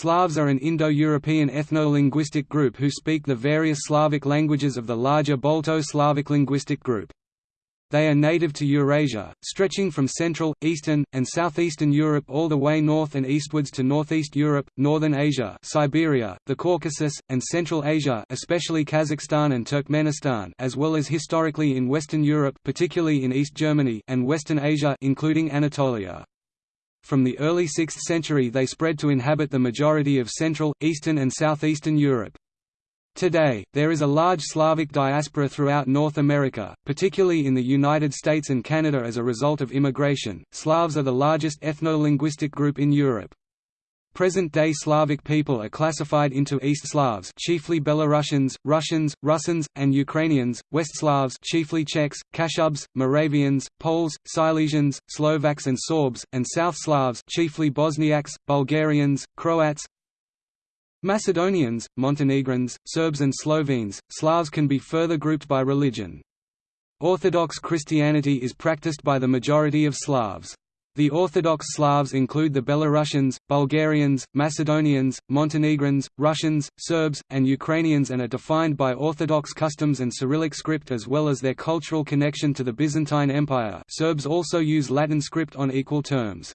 Slavs are an Indo-European ethno-linguistic group who speak the various Slavic languages of the larger Balto-Slavic linguistic group. They are native to Eurasia, stretching from Central, Eastern, and Southeastern Europe all the way north and eastwards to Northeast Europe, Northern Asia Siberia, the Caucasus, and Central Asia especially Kazakhstan and Turkmenistan as well as historically in Western Europe particularly in East Germany and Western Asia including Anatolia. From the early 6th century they spread to inhabit the majority of Central, Eastern and Southeastern Europe. Today, there is a large Slavic diaspora throughout North America, particularly in the United States and Canada as a result of immigration. Slavs are the largest ethno-linguistic group in Europe. Present-day Slavic people are classified into East Slavs chiefly Belarusians, Russians, Russians, and Ukrainians, West Slavs chiefly Czechs, Kashubs, Moravians, Poles, Silesians, Slovaks and Sorbs, and South Slavs chiefly Bosniaks, Bulgarians, Croats, Macedonians, Montenegrins, Serbs and Slovenes, Slavs can be further grouped by religion. Orthodox Christianity is practiced by the majority of Slavs. The Orthodox Slavs include the Belarusians, Bulgarians, Macedonians, Montenegrins, Russians, Serbs, and Ukrainians and are defined by Orthodox customs and Cyrillic script as well as their cultural connection to the Byzantine Empire Serbs also use Latin script on equal terms.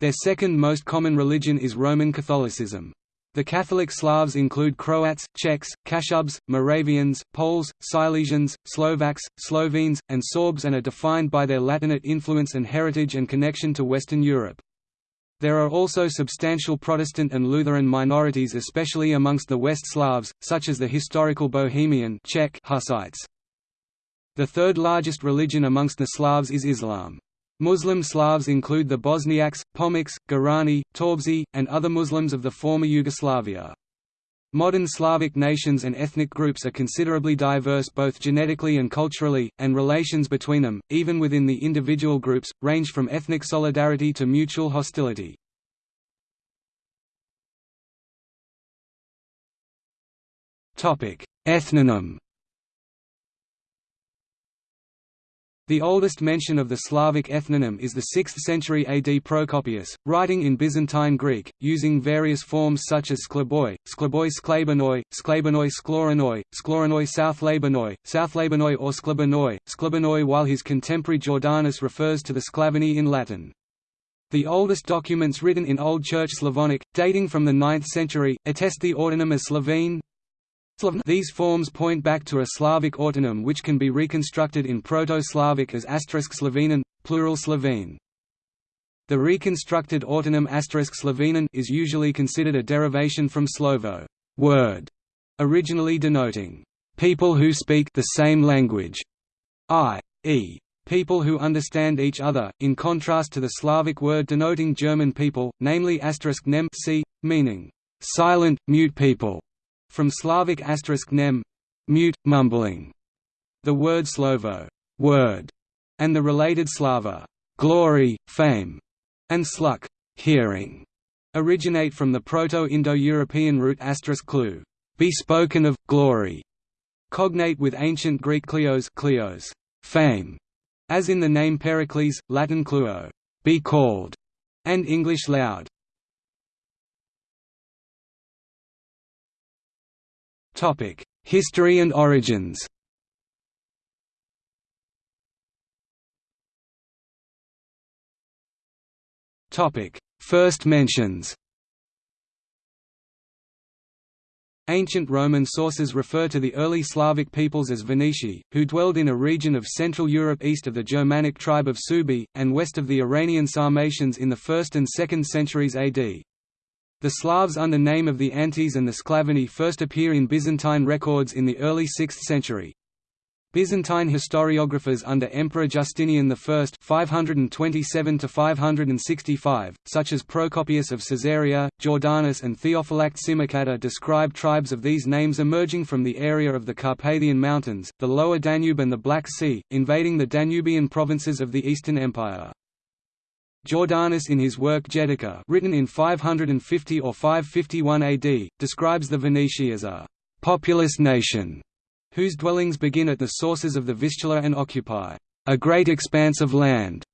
Their second most common religion is Roman Catholicism. The Catholic Slavs include Croats, Czechs, Kashubs, Moravians, Poles, Silesians, Slovaks, Slovenes, and Sorbs and are defined by their Latinate influence and heritage and connection to Western Europe. There are also substantial Protestant and Lutheran minorities especially amongst the West Slavs, such as the historical Bohemian Czech Hussites. The third largest religion amongst the Slavs is Islam. Muslim Slavs include the Bosniaks, Pomaks, Gorani, Torbeši, and other Muslims of the former Yugoslavia. Modern Slavic nations and ethnic groups are considerably diverse both genetically and culturally, and relations between them, even within the individual groups, range from ethnic solidarity to mutual hostility. Ethnonym The oldest mention of the Slavic ethnonym is the 6th century AD Procopius, writing in Byzantine Greek, using various forms such as sklaboi, sklaboi sklabanoi, sklabanoi skloranoi, skloranoi southlabanoi, southlabanoi or sklabanoi, sklabanoi while his contemporary Jordanes refers to the Sclavini in Latin. The oldest documents written in Old Church Slavonic, dating from the 9th century, attest the autonym as Slovene, these forms point back to a Slavic autonym which can be reconstructed in Proto-Slavic as Slovenen, plural Slovene. The reconstructed autonym Slovenen is usually considered a derivation from Slovo word, originally denoting people who speak the same language, i.e. people who understand each other, in contrast to the Slavic word denoting German people, namely asterisk nem meaning silent, mute people. From Slavic asterisk nem mute, mumbling. The word slovo word, and the related slava glory, fame, and sluk hearing, originate from the Proto-Indo-European root asterisk *clue, be spoken of, glory, cognate with ancient Greek kleos, kleos fame, as in the name Pericles, Latin cluo, be called, and English loud. History and origins First mentions Ancient Roman sources refer to the early Slavic peoples as Veneti, who dwelled in a region of Central Europe east of the Germanic tribe of Suebi, and west of the Iranian Sarmatians in the 1st and 2nd centuries AD. The Slavs under name of the Antes and the Sclavini first appear in Byzantine records in the early 6th century. Byzantine historiographers under Emperor Justinian I 527–565, such as Procopius of Caesarea, Jordanes and Theophylact Simocatta describe tribes of these names emerging from the area of the Carpathian Mountains, the lower Danube and the Black Sea, invading the Danubian provinces of the Eastern Empire. Jordanes in his work Getica written in 550 or 551 AD, describes the Veneti as a «populous nation» whose dwellings begin at the sources of the Vistula and occupy «a great expanse of land».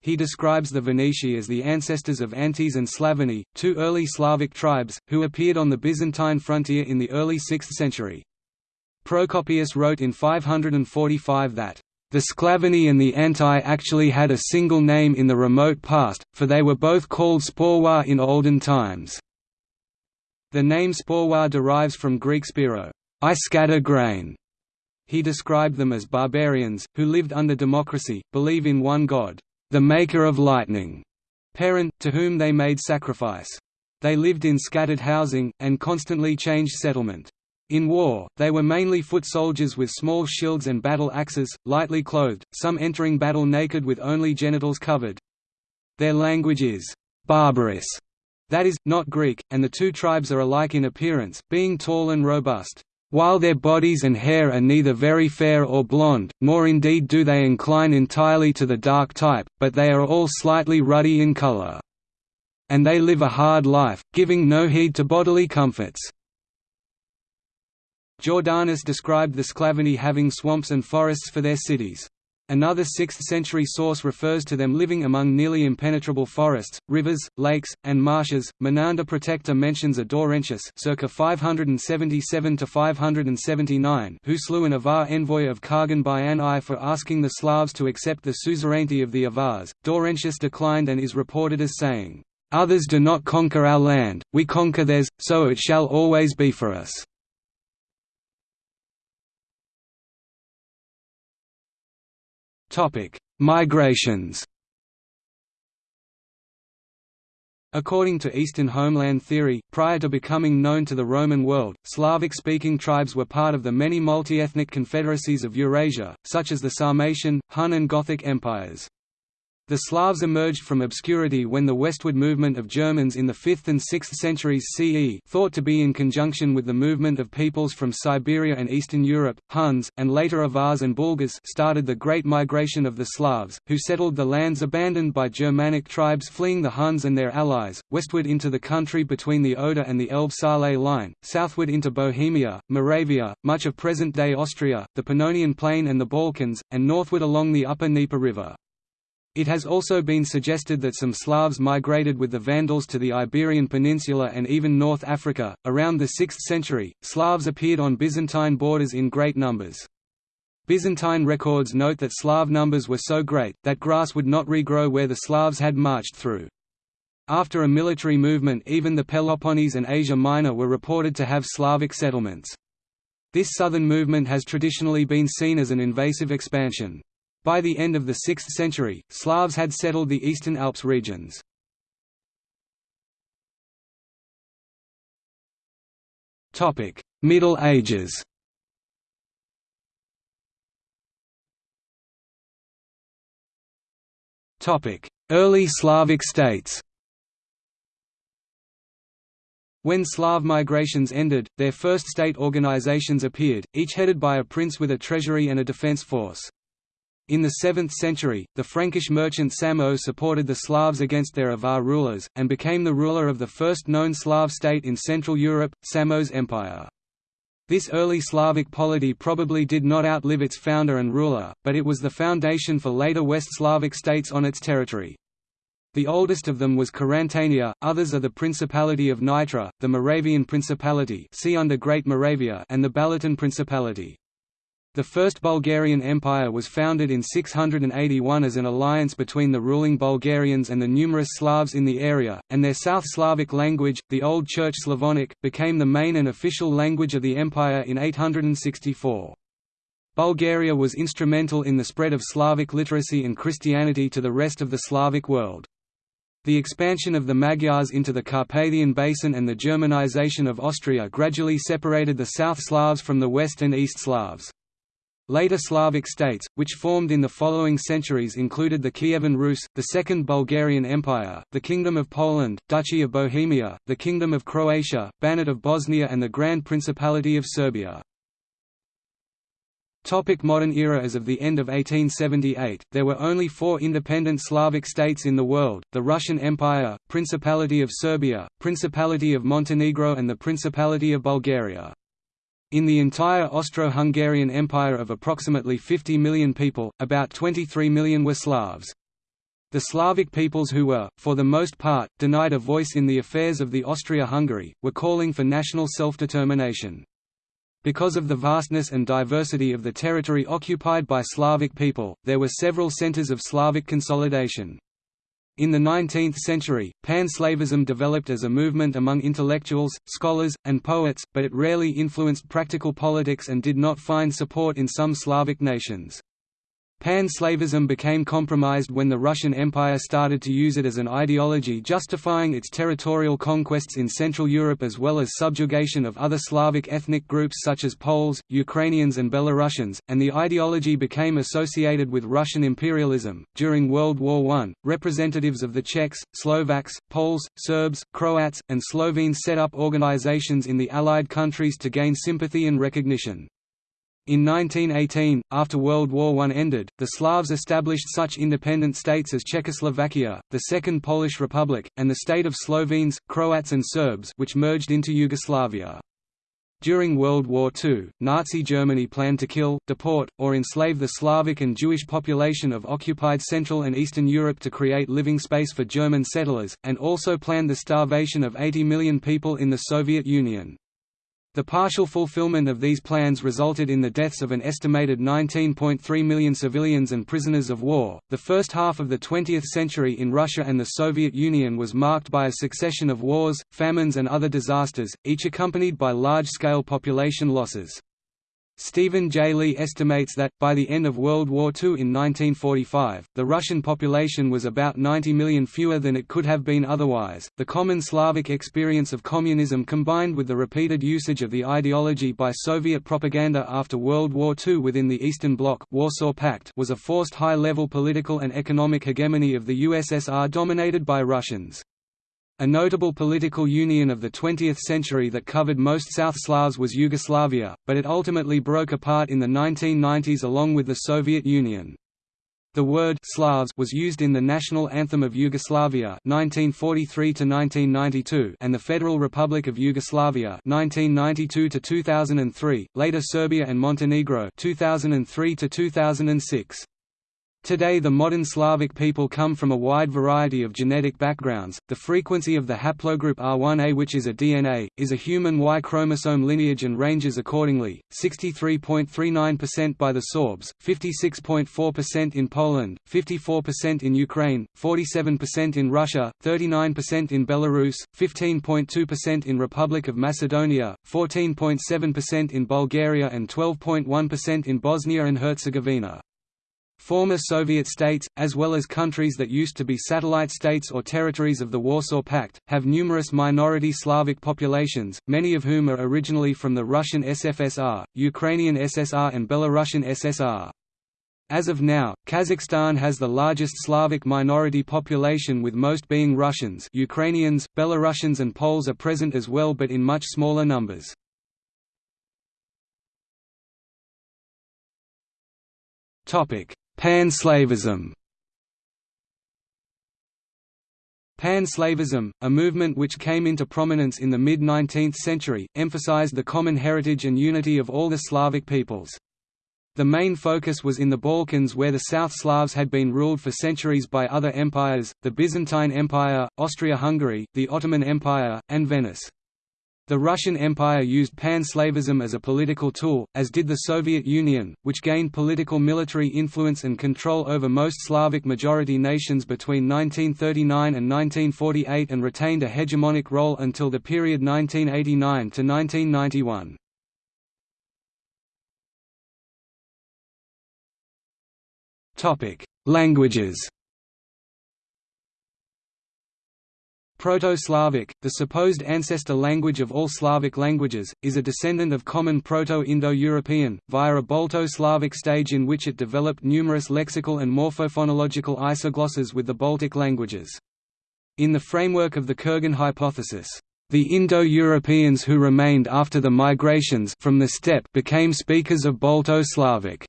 He describes the Veneti as the ancestors of Antes and Slavony, two early Slavic tribes, who appeared on the Byzantine frontier in the early 6th century. Procopius wrote in 545 that, "...the Sclavoni and the Anti actually had a single name in the remote past, for they were both called Sporwa in olden times." The name Sporwa derives from Greek spiro, I scatter grain. He described them as barbarians, who lived under democracy, believe in one god, the maker of lightning, Perun, to whom they made sacrifice. They lived in scattered housing, and constantly changed settlement. In war, they were mainly foot soldiers with small shields and battle axes, lightly clothed, some entering battle naked with only genitals covered. Their language is barbarous, that is, not Greek, and the two tribes are alike in appearance, being tall and robust. While their bodies and hair are neither very fair or blonde, nor indeed do they incline entirely to the dark type, but they are all slightly ruddy in color. And they live a hard life, giving no heed to bodily comforts. Jordanes described the Sclavoni having swamps and forests for their cities. Another 6th-century source refers to them living among nearly impenetrable forests, rivers, lakes, and marshes. Menander Protector mentions a Daurentius circa 577 to 579 who slew an Avar envoy of Khagan Bayan I for asking the Slavs to accept the suzerainty of the Avars. Daurentius declined and is reported as saying, "Others do not conquer our land, we conquer theirs, so it shall always be for us." Migrations According to Eastern homeland theory, prior to becoming known to the Roman world, Slavic-speaking tribes were part of the many multi-ethnic confederacies of Eurasia, such as the Sarmatian, Hun and Gothic empires. The Slavs emerged from obscurity when the westward movement of Germans in the 5th and 6th centuries CE thought to be in conjunction with the movement of peoples from Siberia and Eastern Europe, Huns, and later Avars and Bulgars started the Great Migration of the Slavs, who settled the lands abandoned by Germanic tribes fleeing the Huns and their allies, westward into the country between the Oder and the Elbe-Saale line, southward into Bohemia, Moravia, much of present-day Austria, the Pannonian Plain and the Balkans, and northward along the upper Dnieper River. It has also been suggested that some Slavs migrated with the Vandals to the Iberian Peninsula and even North Africa. Around the 6th century, Slavs appeared on Byzantine borders in great numbers. Byzantine records note that Slav numbers were so great, that grass would not regrow where the Slavs had marched through. After a military movement even the Peloponnese and Asia Minor were reported to have Slavic settlements. This southern movement has traditionally been seen as an invasive expansion. By the end of the 6th century, Slavs had settled the Eastern Alps regions. Middle Ages Early Slavic states when Slav migrations ended, their first state organizations appeared, each headed by a prince with a treasury and a defense force. In the 7th century, the Frankish merchant Samo supported the Slavs against their Avar rulers, and became the ruler of the first known Slav state in Central Europe, Samo's Empire. This early Slavic polity probably did not outlive its founder and ruler, but it was the foundation for later West Slavic states on its territory. The oldest of them was Carantania, others are the Principality of Nitra, the Moravian Principality see under Great Moravia and the Balaton Principality. The First Bulgarian Empire was founded in 681 as an alliance between the ruling Bulgarians and the numerous Slavs in the area, and their South Slavic language, the Old Church Slavonic, became the main and official language of the empire in 864. Bulgaria was instrumental in the spread of Slavic literacy and Christianity to the rest of the Slavic world. The expansion of the Magyars into the Carpathian Basin and the Germanization of Austria gradually separated the South Slavs from the West and East Slavs. Later Slavic states, which formed in the following centuries included the Kievan Rus, the Second Bulgarian Empire, the Kingdom of Poland, Duchy of Bohemia, the Kingdom of Croatia, Banat of Bosnia and the Grand Principality of Serbia. Topic modern era As of the end of 1878, there were only four independent Slavic states in the world, the Russian Empire, Principality of Serbia, Principality of Montenegro and the Principality of Bulgaria. In the entire Austro-Hungarian Empire of approximately 50 million people, about 23 million were Slavs. The Slavic peoples who were, for the most part, denied a voice in the affairs of the Austria-Hungary, were calling for national self-determination. Because of the vastness and diversity of the territory occupied by Slavic people, there were several centers of Slavic consolidation. In the 19th century, pan-Slavism developed as a movement among intellectuals, scholars, and poets, but it rarely influenced practical politics and did not find support in some Slavic nations. Pan-Slavism became compromised when the Russian Empire started to use it as an ideology justifying its territorial conquests in Central Europe as well as subjugation of other Slavic ethnic groups such as Poles, Ukrainians, and Belarusians, and the ideology became associated with Russian imperialism. During World War I, representatives of the Czechs, Slovaks, Poles, Serbs, Croats, and Slovenes set up organizations in the Allied countries to gain sympathy and recognition. In 1918, after World War I ended, the Slavs established such independent states as Czechoslovakia, the Second Polish Republic, and the state of Slovenes, Croats and Serbs which merged into Yugoslavia. During World War II, Nazi Germany planned to kill, deport, or enslave the Slavic and Jewish population of occupied Central and Eastern Europe to create living space for German settlers, and also planned the starvation of 80 million people in the Soviet Union. The partial fulfillment of these plans resulted in the deaths of an estimated 19.3 million civilians and prisoners of war. The first half of the 20th century in Russia and the Soviet Union was marked by a succession of wars, famines, and other disasters, each accompanied by large scale population losses. Stephen J. Lee estimates that, by the end of World War II in 1945, the Russian population was about 90 million fewer than it could have been otherwise. The common Slavic experience of communism combined with the repeated usage of the ideology by Soviet propaganda after World War II within the Eastern Bloc Warsaw Pact was a forced high-level political and economic hegemony of the USSR dominated by Russians. A notable political union of the 20th century that covered most South Slavs was Yugoslavia, but it ultimately broke apart in the 1990s along with the Soviet Union. The word Slavs was used in the national anthem of Yugoslavia 1943 1992 and the Federal Republic of Yugoslavia 1992 2003, later Serbia and Montenegro 2003 2006. Today the modern Slavic people come from a wide variety of genetic backgrounds. The frequency of the haplogroup R1a which is a DNA, is a human Y chromosome lineage and ranges accordingly, 63.39% by the Sorbs, 56.4% in Poland, 54% in Ukraine, 47% in Russia, 39% in Belarus, 15.2% in Republic of Macedonia, 14.7% in Bulgaria and 12.1% in Bosnia and Herzegovina. Former Soviet states, as well as countries that used to be satellite states or territories of the Warsaw Pact, have numerous minority Slavic populations, many of whom are originally from the Russian SFSR, Ukrainian SSR and Belarusian SSR. As of now, Kazakhstan has the largest Slavic minority population with most being Russians Ukrainians, Belarusians and Poles are present as well but in much smaller numbers. Pan-Slavism Pan-Slavism, a movement which came into prominence in the mid-19th century, emphasized the common heritage and unity of all the Slavic peoples. The main focus was in the Balkans where the South Slavs had been ruled for centuries by other empires, the Byzantine Empire, Austria-Hungary, the Ottoman Empire, and Venice. The Russian Empire used pan-Slavism as a political tool, as did the Soviet Union, which gained political military influence and control over most Slavic majority nations between 1939 and 1948 and retained a hegemonic role until the period 1989 to 1991. Languages Proto-Slavic, the supposed ancestor language of all Slavic languages, is a descendant of Common Proto-Indo-European, via a Balto-Slavic stage in which it developed numerous lexical and morphophonological isoglosses with the Baltic languages. In the framework of the Kurgan hypothesis, the Indo-Europeans who remained after the migrations from the steppe became speakers of Balto-Slavic.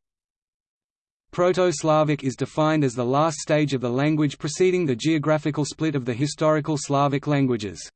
Proto-Slavic is defined as the last stage of the language preceding the geographical split of the historical Slavic languages.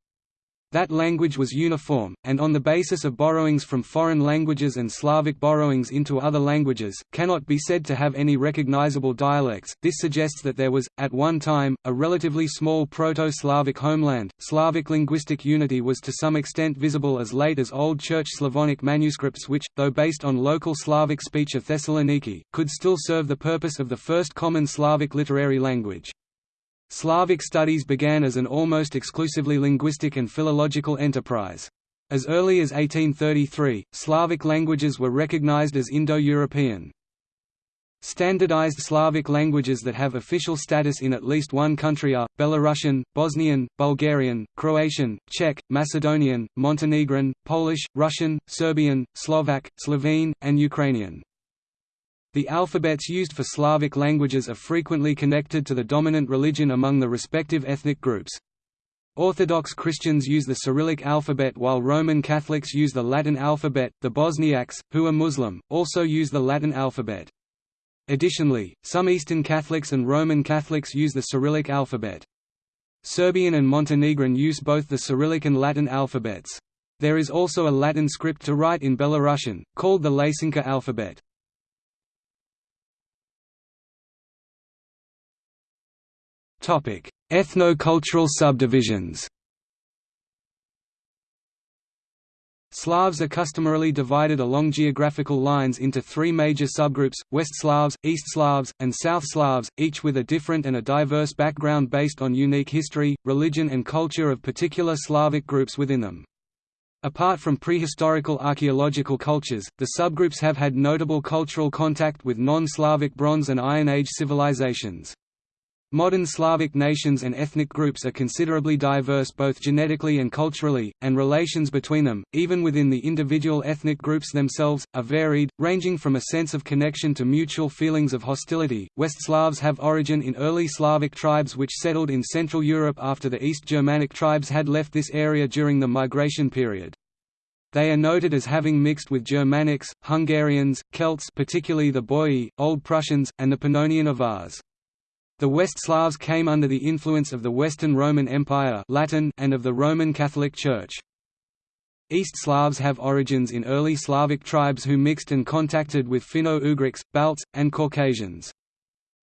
That language was uniform, and on the basis of borrowings from foreign languages and Slavic borrowings into other languages, cannot be said to have any recognizable dialects. This suggests that there was, at one time, a relatively small Proto-Slavic homeland. Slavic linguistic unity was to some extent visible as late as Old Church Slavonic manuscripts which, though based on local Slavic speech of Thessaloniki, could still serve the purpose of the first common Slavic literary language. Slavic studies began as an almost exclusively linguistic and philological enterprise. As early as 1833, Slavic languages were recognized as Indo-European. Standardized Slavic languages that have official status in at least one country are, Belarusian, Bosnian, Bulgarian, Croatian, Czech, Macedonian, Montenegrin, Polish, Russian, Serbian, Slovak, Slovene, and Ukrainian. The alphabets used for Slavic languages are frequently connected to the dominant religion among the respective ethnic groups. Orthodox Christians use the Cyrillic alphabet while Roman Catholics use the Latin alphabet. The Bosniaks, who are Muslim, also use the Latin alphabet. Additionally, some Eastern Catholics and Roman Catholics use the Cyrillic alphabet. Serbian and Montenegrin use both the Cyrillic and Latin alphabets. There is also a Latin script to write in Belarusian, called the Lacinka alphabet. Ethno-cultural subdivisions Slavs are customarily divided along geographical lines into three major subgroups, West Slavs, East Slavs, and South Slavs, each with a different and a diverse background based on unique history, religion and culture of particular Slavic groups within them. Apart from prehistorical archaeological cultures, the subgroups have had notable cultural contact with non-Slavic Bronze and Iron Age civilizations. Modern Slavic nations and ethnic groups are considerably diverse both genetically and culturally, and relations between them, even within the individual ethnic groups themselves, are varied, ranging from a sense of connection to mutual feelings of hostility. West Slavs have origin in early Slavic tribes which settled in Central Europe after the East Germanic tribes had left this area during the migration period. They are noted as having mixed with Germanics, Hungarians, Celts particularly the Boii, Old Prussians, and the Pannonian Avars. The West Slavs came under the influence of the Western Roman Empire Latin and of the Roman Catholic Church. East Slavs have origins in early Slavic tribes who mixed and contacted with Finno-Ugrics, Balts, and Caucasians.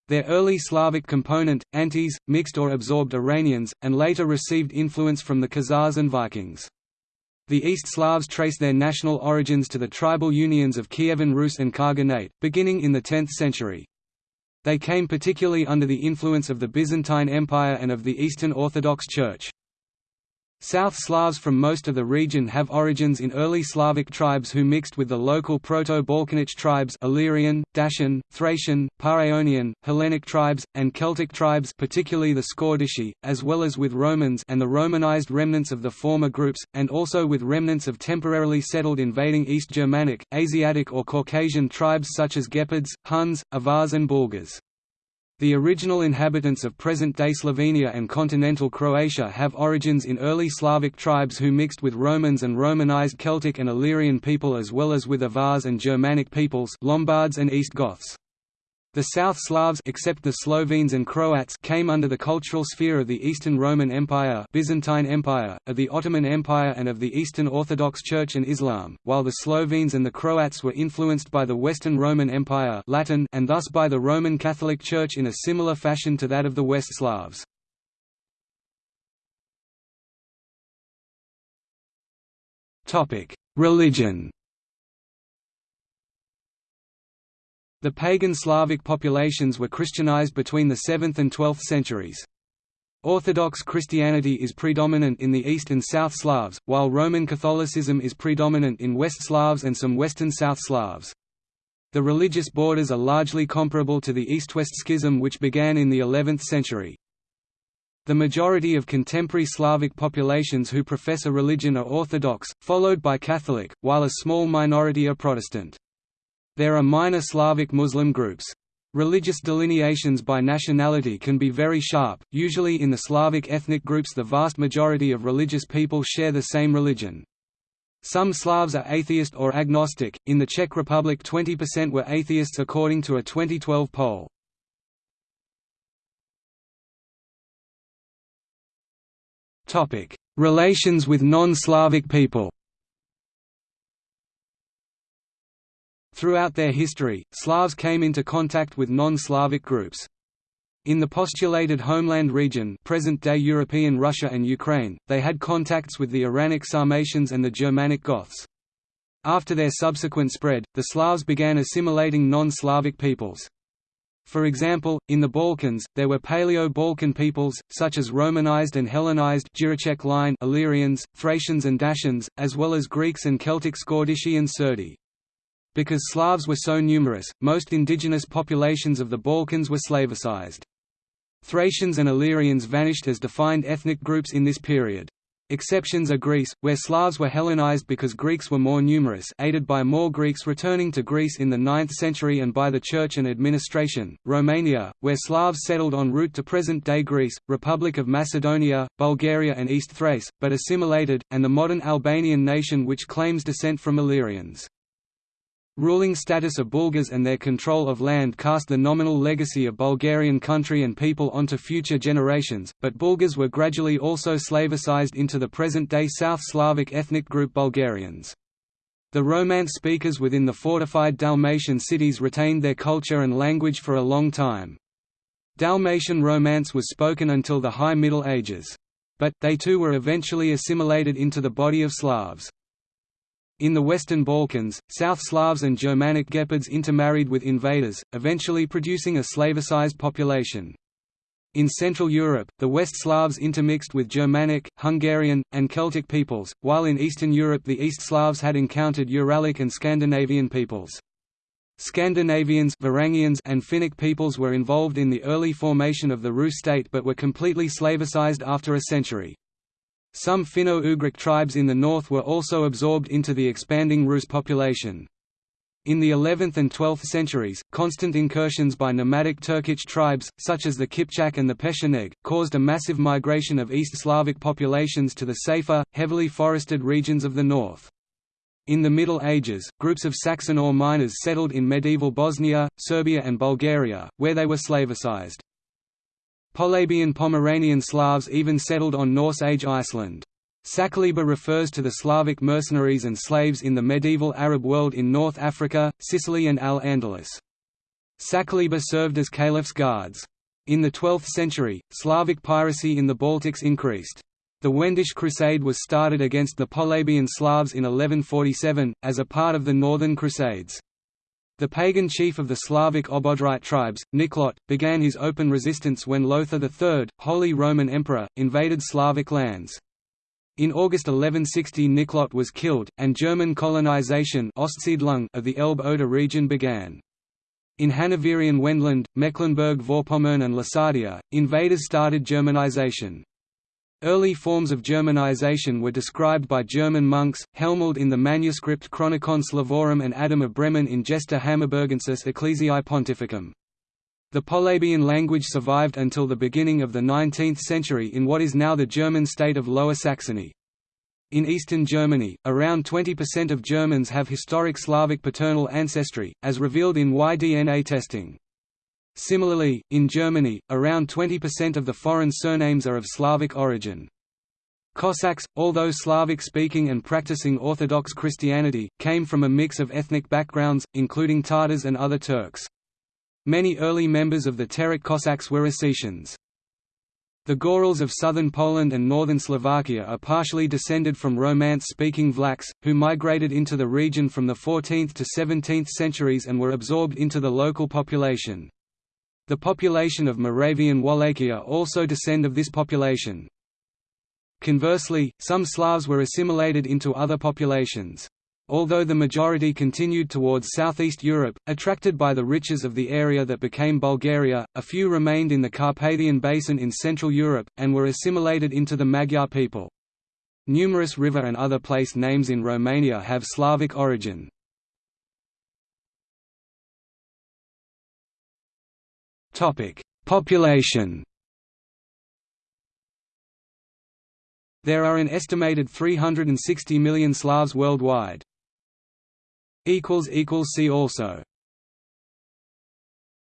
Their early Slavic component, Antes, mixed or absorbed Iranians, and later received influence from the Khazars and Vikings. The East Slavs trace their national origins to the tribal unions of Kievan Rus and Khaganate, beginning in the 10th century. They came particularly under the influence of the Byzantine Empire and of the Eastern Orthodox Church. South Slavs from most of the region have origins in early Slavic tribes who mixed with the local Proto-Balkanic tribes Illyrian, Dacian, Thracian, Paeonian, Hellenic tribes, and Celtic tribes particularly the Scordisci, as well as with Romans and the Romanized remnants of the former groups, and also with remnants of temporarily settled invading East Germanic, Asiatic or Caucasian tribes such as Gepids, Huns, Avars and Bulgars. The original inhabitants of present-day Slovenia and continental Croatia have origins in early Slavic tribes who mixed with Romans and Romanized Celtic and Illyrian people as well as with Avars and Germanic peoples Lombards and East Goths. The South Slavs except the Slovenes and Croats came under the cultural sphere of the Eastern Roman Empire, Byzantine Empire, of the Ottoman Empire and of the Eastern Orthodox Church and Islam, while the Slovenes and the Croats were influenced by the Western Roman Empire Latin and thus by the Roman Catholic Church in a similar fashion to that of the West Slavs. Religion The pagan Slavic populations were Christianized between the 7th and 12th centuries. Orthodox Christianity is predominant in the East and South Slavs, while Roman Catholicism is predominant in West Slavs and some Western South Slavs. The religious borders are largely comparable to the East-West Schism which began in the 11th century. The majority of contemporary Slavic populations who profess a religion are Orthodox, followed by Catholic, while a small minority are Protestant. There are minor Slavic Muslim groups. Religious delineations by nationality can be very sharp, usually in the Slavic ethnic groups the vast majority of religious people share the same religion. Some Slavs are atheist or agnostic, in the Czech Republic 20% were atheists according to a 2012 poll. Relations with non-Slavic people Throughout their history, Slavs came into contact with non-Slavic groups. In the postulated homeland region present-day European Russia and Ukraine, they had contacts with the Iranic Sarmatians and the Germanic Goths. After their subsequent spread, the Slavs began assimilating non-Slavic peoples. For example, in the Balkans, there were Paleo-Balkan peoples, such as Romanized and Hellenized line Illyrians, Thracians and Dacians, as well as Greeks and Celtic Scordisci and Serdi. Because Slavs were so numerous, most indigenous populations of the Balkans were Slavicized. Thracians and Illyrians vanished as defined ethnic groups in this period. Exceptions are Greece, where Slavs were Hellenized because Greeks were more numerous aided by more Greeks returning to Greece in the 9th century and by the church and administration, Romania, where Slavs settled en route to present-day Greece, Republic of Macedonia, Bulgaria and East Thrace, but assimilated, and the modern Albanian nation which claims descent from Illyrians. Ruling status of Bulgars and their control of land cast the nominal legacy of Bulgarian country and people onto future generations, but Bulgars were gradually also Slavicized into the present-day South Slavic ethnic group Bulgarians. The Romance speakers within the fortified Dalmatian cities retained their culture and language for a long time. Dalmatian Romance was spoken until the High Middle Ages. But, they too were eventually assimilated into the body of Slavs. In the Western Balkans, South Slavs and Germanic Gepids intermarried with invaders, eventually producing a Slavicized population. In Central Europe, the West Slavs intermixed with Germanic, Hungarian, and Celtic peoples, while in Eastern Europe the East Slavs had encountered Uralic and Scandinavian peoples. Scandinavians Varangians and Finnic peoples were involved in the early formation of the Rus state but were completely Slavicized after a century. Some Finno-Ugric tribes in the north were also absorbed into the expanding Rus population. In the 11th and 12th centuries, constant incursions by nomadic Turkic tribes, such as the Kipchak and the Pecheneg, caused a massive migration of East Slavic populations to the safer, heavily forested regions of the north. In the Middle Ages, groups of Saxon ore miners settled in medieval Bosnia, Serbia and Bulgaria, where they were Slavicized. Polabian Pomeranian Slavs even settled on Norse Age Iceland. Sakaliba refers to the Slavic mercenaries and slaves in the medieval Arab world in North Africa, Sicily and Al-Andalus. Sakaliba served as caliph's guards. In the 12th century, Slavic piracy in the Baltics increased. The Wendish Crusade was started against the Polabian Slavs in 1147, as a part of the Northern Crusades. The pagan chief of the Slavic Obodrite tribes, Niklot, began his open resistance when Lothar III, Holy Roman Emperor, invaded Slavic lands. In August 1160 Niklot was killed, and German colonization of the Elbe-Oder region began. In Hanoverian Wendland, Mecklenburg-Vorpommern and Lusatia, invaders started Germanization. Early forms of Germanization were described by German monks, Helmold in the manuscript Chronicon Slavorum and Adam of Bremen in Gesta Hammaburgensis Ecclesiae Pontificum. The Polabian language survived until the beginning of the 19th century in what is now the German state of Lower Saxony. In eastern Germany, around 20% of Germans have historic Slavic paternal ancestry, as revealed in Y-DNA testing. Similarly, in Germany, around 20% of the foreign surnames are of Slavic origin. Cossacks, although Slavic-speaking and practicing Orthodox Christianity, came from a mix of ethnic backgrounds, including Tatars and other Turks. Many early members of the Terek Cossacks were Ossetians. The Gorals of southern Poland and northern Slovakia are partially descended from Romance-speaking Vlachs, who migrated into the region from the 14th to 17th centuries and were absorbed into the local population. The population of Moravian Wallachia also descend of this population. Conversely, some Slavs were assimilated into other populations. Although the majority continued towards southeast Europe, attracted by the riches of the area that became Bulgaria, a few remained in the Carpathian Basin in Central Europe, and were assimilated into the Magyar people. Numerous river and other place names in Romania have Slavic origin. Population. There are an estimated 360 million Slavs worldwide. see also